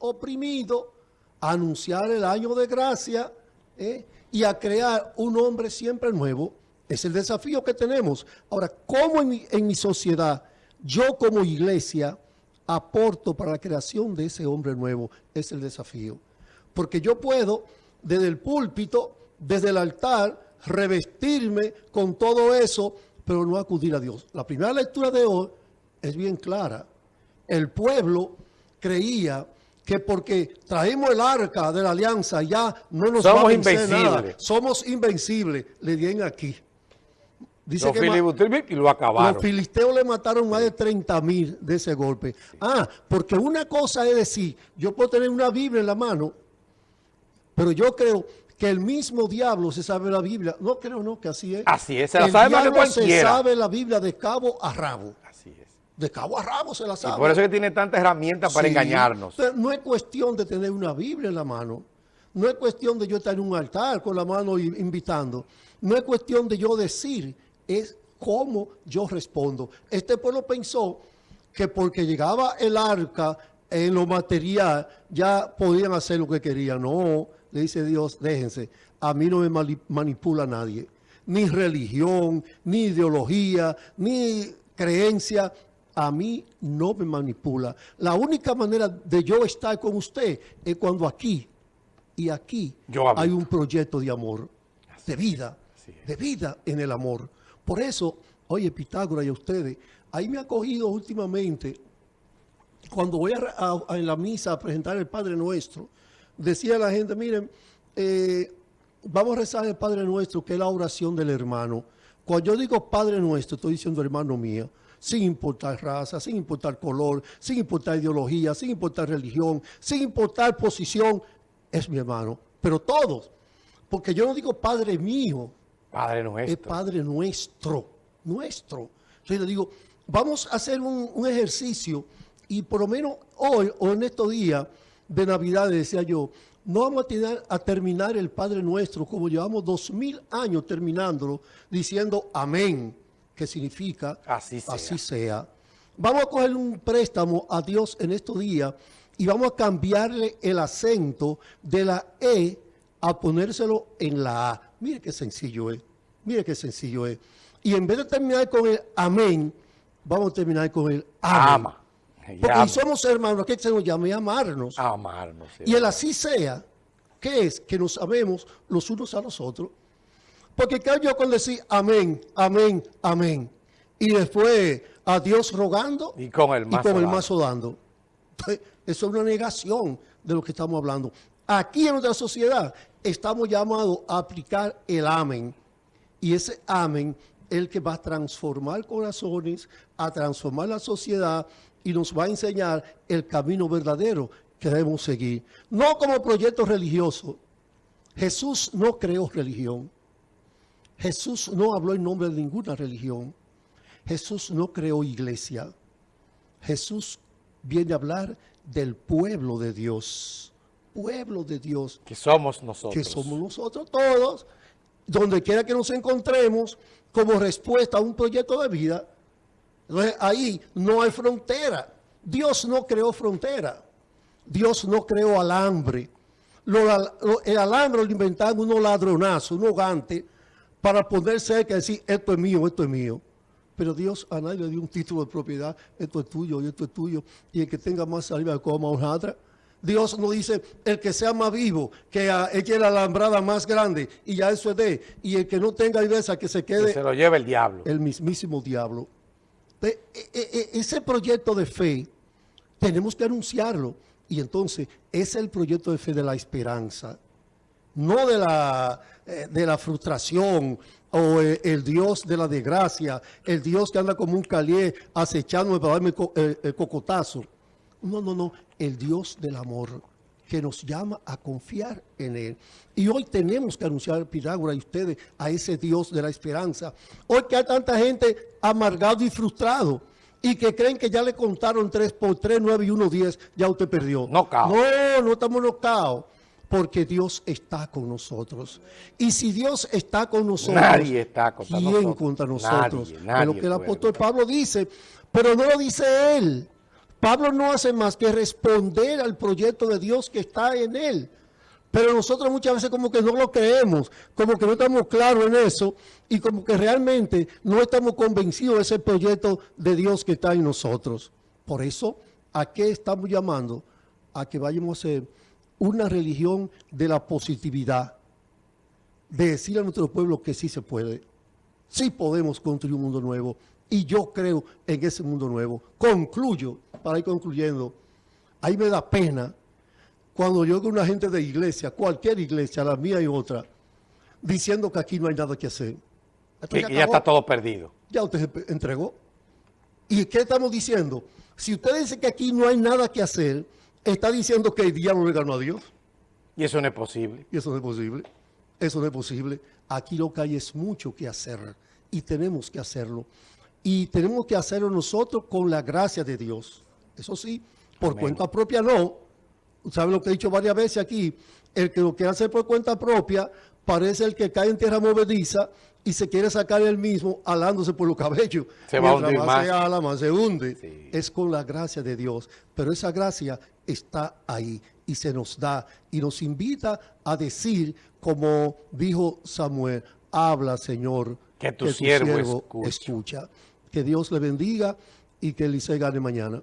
oprimidos a anunciar el año de gracia ¿eh? y a crear un hombre siempre nuevo. Es el desafío que tenemos. Ahora, ¿cómo en mi sociedad, yo como iglesia, aporto para la creación de ese hombre nuevo? Es el desafío. Porque yo puedo, desde el púlpito, desde el altar, revestirme con todo eso, pero no acudir a Dios. La primera lectura de hoy es bien clara. El pueblo creía que porque traemos el arca de la alianza ya no nos Somos va a invencibles. nada. Somos invencibles. Le dieron aquí. Dice Los que y lo acabaron. los filisteos le mataron más de 30 mil de ese golpe. Ah, porque una cosa es decir, yo puedo tener una Biblia en la mano, pero yo creo que el mismo diablo se sabe la Biblia. No creo, no, que así es. Así es, se la el sabe diablo se sabe la Biblia de cabo a rabo. Así es. De cabo a rabo se la Y sabe. por eso es que tiene tantas herramientas para Sí, engañarnos. pero no es cuestión de tener una Biblia en la mano. No es cuestión de yo estar en un altar con la mano invitando. No es cuestión de yo decir, es cómo yo respondo. Este pueblo pensó que porque llegaba el arca en lo material, ya podían hacer lo que querían. No, le dice Dios, déjense, a mí no me manipula nadie. Ni religión, ni ideología, ni creencia, a mí no me manipula. La única manera de yo estar con usted es cuando aquí y aquí Yo hay un proyecto de amor, de vida, de vida en el amor. Por eso, oye, Pitágoras y a ustedes, ahí me ha cogido últimamente, cuando voy a, a- a- en la misa a presentar el Padre Nuestro, decía la gente, miren, eh, vamos a rezar el Padre Nuestro, que es la oración del hermano. Cuando yo digo Padre Nuestro, estoy diciendo hermano mío, sin importar raza, sin importar color, sin importar ideología, sin importar religión, sin importar posición, es mi hermano. Pero todos, porque yo no digo Padre mío, Padre es nuestro. Padre nuestro, nuestro. Entonces le digo, vamos a hacer un, un ejercicio y por lo menos hoy o en estos días de Navidad, decía yo, no vamos a, tener- a terminar el Padre Nuestro como llevamos dos mil años terminándolo, diciendo amén, que significa Así sea. así sea. Vamos a coger un préstamo a Dios en estos días y vamos a cambiarle el acento de la E a ponérselo en la A. Mire qué sencillo es. Mire qué sencillo es. Y en vez de terminar con el amén, vamos a terminar con el amén. Ama. Porque somos hermanos, ¿qué se nos llama? Y amarnos. Amarnos. sí. Y el así sea, ¿qué es? Que nos amemos los unos a los otros. Porque ¿qué yo con decir amén, amén, amén? Y después a Dios rogando Y con el mazo y con el dando. mazo dando. Entonces, Eso es una negación de lo que estamos hablando. Aquí en nuestra sociedad estamos llamados a aplicar el amén. Y ese amén es el que va a transformar corazones, a transformar la sociedad y nos va a enseñar el camino verdadero que debemos seguir. No como proyecto religioso. Jesús no creó religión. Jesús no habló en nombre de ninguna religión. Jesús no creó iglesia. Jesús viene a hablar del pueblo de Dios. Pueblo de Dios Que somos nosotros. que somos nosotros todos, donde quiera que nos encontremos, como respuesta a un proyecto de vida. Entonces ahí no hay frontera. Dios no creó frontera. Dios no creó alambre. Lo- lo- el alambre lo inventaron unos ladronazos, unos gantes, para poner cerca y decir, esto es mío, esto es mío. Pero Dios a nadie le dio un título de propiedad, esto es tuyo y esto es tuyo, y el que tenga más saliva coma hojaldra. Dios no dice, el que sea más vivo, que ah, eche la alambrada más grande, y ya eso es de, y el que no tenga viveza, que se Que quede se lo lleva el diablo. el mismísimo diablo. E- e- e- ese proyecto de fe tenemos que anunciarlo. Y entonces, ese es el proyecto de fe de la esperanza. No de la, eh, de la frustración o eh, el Dios de la desgracia, el Dios que anda como un calié acechándome para darme co- eh, el cocotazo. No, no, no. El Dios del amor que nos llama a confiar en Él. Y hoy tenemos que anunciar, Pitágoras y ustedes, a ese Dios de la esperanza. Hoy que hay tanta gente amargado y frustrado y que creen que ya le contaron 3 por 3, 9 y 1, 10, ya usted perdió. Knockout. No, no estamos nocaos. Porque Dios está con nosotros. Y si Dios está con nosotros, Nadie está contra ¿quién nosotros? contra nosotros? Nadie, nadie lo que el apóstol. Pablo dice, pero no lo dice él, Pablo no hace más que responder al proyecto de Dios que está en él. Pero nosotros muchas veces como que no lo creemos, como que no estamos claros en eso y como que realmente no estamos convencidos de ese proyecto de Dios que está en nosotros. Por eso, ¿a qué estamos llamando? A que vayamos a ser una religión de la positividad, de decir a nuestro pueblo que sí se puede, sí podemos construir un mundo nuevo y yo creo en ese mundo nuevo. Concluyo, para ir concluyendo, ahí me da pena cuando yo con una gente de iglesia, cualquier iglesia, la mía y otra, diciendo que aquí no hay nada que hacer. Que, ya está todo perdido. Ya usted se entregó. ¿Y qué estamos diciendo? Si usted dice que aquí no hay nada que hacer, está diciendo que el diablo le ganó a Dios. Y eso no es posible. Y eso no es posible. Eso no es posible. Aquí lo que hay es mucho que hacer y tenemos que hacerlo. Y tenemos que hacerlo nosotros con la gracia de Dios. Eso sí, por cuenta propia no, ¿sabe lo que he dicho varias veces aquí? El que lo quiere hacer por cuenta propia parece el que cae en tierra movediza y se quiere sacar él mismo alándose por los cabellos. Se va a hundir más. Se ala, más se hunde. Es con la gracia de Dios. Pero esa gracia está ahí y se nos da y nos invita a decir, como dijo Samuel, habla Señor, que tu, siervo, escucha. escucha. Que Dios le bendiga y que Eliseo gane mañana.